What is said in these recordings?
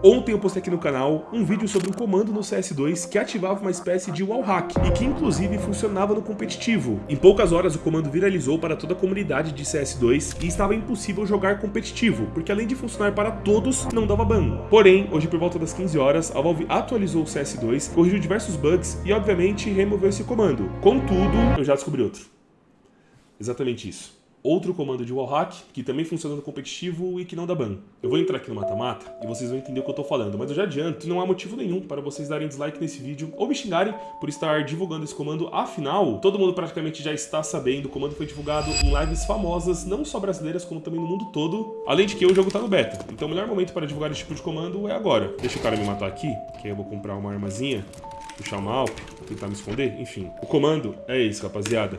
Ontem eu postei aqui no canal um vídeo sobre um comando no CS2 que ativava uma espécie de wallhack e que inclusive funcionava no competitivo. Em poucas horas o comando viralizou para toda a comunidade de CS2 e estava impossível jogar competitivo, porque além de funcionar para todos, não dava ban. Porém, hoje por volta das 15 horas, a Valve atualizou o CS2, corrigiu diversos bugs e obviamente removeu esse comando. Contudo, eu já descobri outro. Exatamente isso outro comando de wallhack, que também funciona no competitivo e que não dá ban. Eu vou entrar aqui no mata-mata e vocês vão entender o que eu tô falando, mas eu já adianto, não há motivo nenhum para vocês darem dislike nesse vídeo ou me xingarem por estar divulgando esse comando, afinal, todo mundo praticamente já está sabendo, o comando foi divulgado em lives famosas, não só brasileiras, como também no mundo todo, além de que o jogo tá no beta, então o melhor momento para divulgar esse tipo de comando é agora. Deixa o cara me matar aqui, que aí eu vou comprar uma armazinha, puxar uma Alp, tentar me esconder, enfim. O comando é esse, rapaziada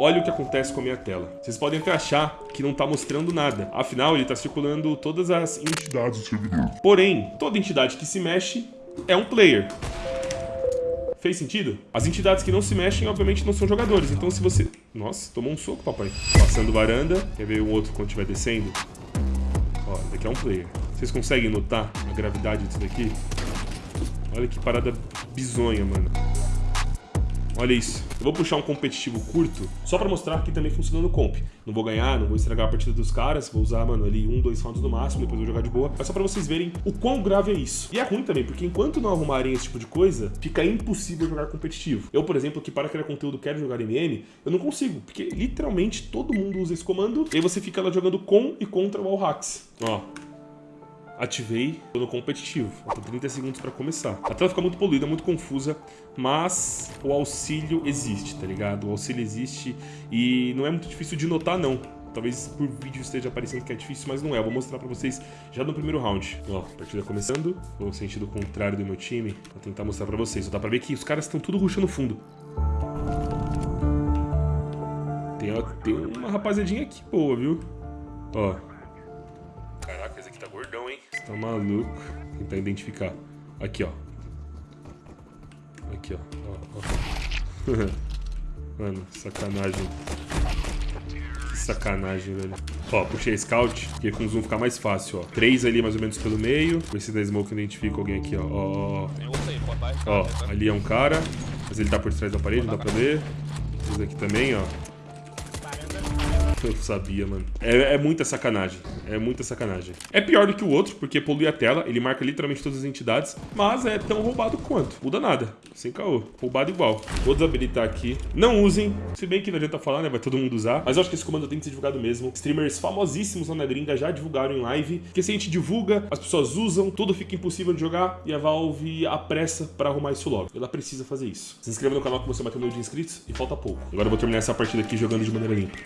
olha o que acontece com a minha tela. Vocês podem até achar que não está mostrando nada. Afinal, ele está circulando todas as entidades do servidor. Porém, toda entidade que se mexe é um player. Fez sentido? As entidades que não se mexem, obviamente, não são jogadores. Então, se você... Nossa, tomou um soco, papai. Passando varanda. Quer ver um outro quando estiver descendo? Ó, daqui é um player. Vocês conseguem notar a gravidade disso daqui? Olha que parada bizonha, mano. Olha isso. Eu vou puxar um competitivo curto, só pra mostrar que também funciona no comp. Não vou ganhar, não vou estragar a partida dos caras, vou usar, mano, ali um, dois rounds no máximo, depois vou jogar de boa. Mas só pra vocês verem o quão grave é isso. E é ruim também, porque enquanto não arrumarem esse tipo de coisa, fica impossível jogar competitivo. Eu, por exemplo, que para criar conteúdo quero jogar MM, eu não consigo, porque literalmente todo mundo usa esse comando, e aí você fica lá jogando com e contra o hacks. Ó, ativei no competitivo. Faltam 30 segundos para começar. A tela fica muito poluída, muito confusa, mas o auxílio existe, tá ligado? O auxílio existe e não é muito difícil de notar, não. Talvez por vídeo esteja aparecendo que é difícil, mas não é. Eu vou mostrar pra vocês já no primeiro round. Ó, partida começando. Vou no sentido contrário do meu time. Vou tentar mostrar pra vocês. Dá pra ver que os caras estão tudo rushando fundo. Tem, ó, tem uma rapaziadinha aqui boa, viu? Ó, tá maluco. Tentar identificar. Aqui, ó. Aqui, ó. ó, ó. Mano, sacanagem. Que sacanagem, velho. Ó, puxei a scout, porque com o zoom fica mais fácil, ó. Três ali mais ou menos pelo meio. Ver se da smoke identifica alguém aqui, ó. Ó, ó. ali é um cara. Mas ele tá por trás da parede, não dá pra ver. Esse aqui também, ó. Eu sabia, mano. É, é, muita sacanagem. É muita sacanagem. É pior do que o outro, porque polui a tela, ele marca literalmente todas as entidades, mas é tão roubado quanto. Muda nada. Sem caô. Roubado igual. Vou desabilitar aqui. Não usem. Se bem que não adianta falar, né? Vai todo mundo usar. Mas eu acho que esse comando tem que ser divulgado mesmo. Streamers famosíssimos lá na gringa já divulgaram em live. Porque se a gente divulga, as pessoas usam, tudo fica impossível de jogar e a Valve apressa pra arrumar isso logo. Ela precisa fazer isso. Se inscreva no canal que você bateu meu de inscritos e falta pouco. Agora eu vou terminar essa partida aqui jogando de maneira limpa.